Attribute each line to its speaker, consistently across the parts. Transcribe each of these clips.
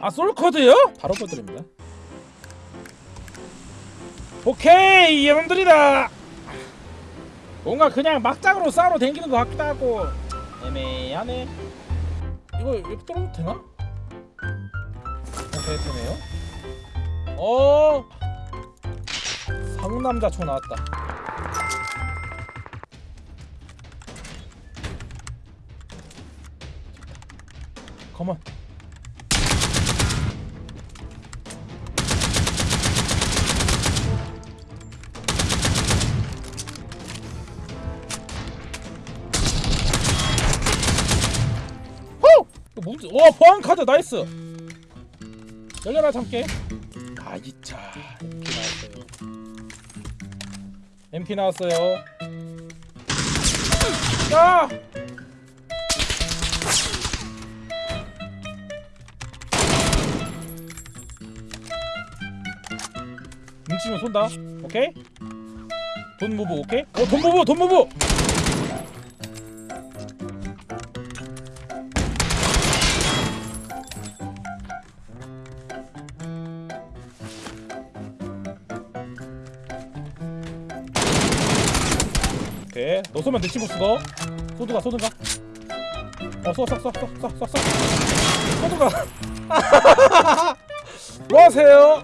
Speaker 1: 아 솔코드요? 바로 보드립니다. 오케이 여러분들이다. 뭔가 그냥 막장으로 싸우러 댕기는 것 같기도 하고. 애매하네. 이거 이거 떨어도 되나? 오케이 되네요. 어! 상남자 총 나왔다. 컴온 뭔지 와 보안 카드 나이스. 열려라 참깨. 아 이차 MP 나왔어요. MP 나왔어요. 야! 뭉치면 쏜다. 오케이? 돈 무브 오케이? 어돈 무브 돈 무브 오케이 너 쏘면 내 친구 쓰고 쏘든가 쏘든가. 어쏘쏘쏘쏘쏘쏘쏘. 쏘든가. 뭐 하세요?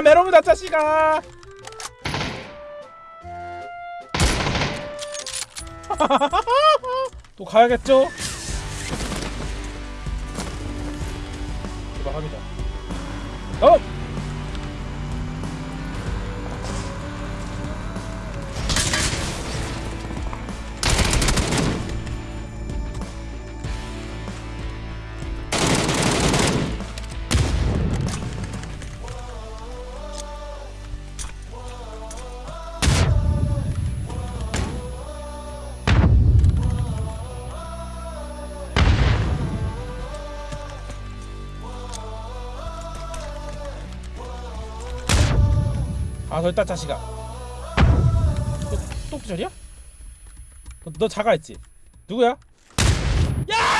Speaker 1: 아 메롱이다 자식아 또 가야겠죠? 대박합니다 어! 아 됐다 자식아 또, 또 기절이야? 너, 너 자가 있지? 누구야? 야!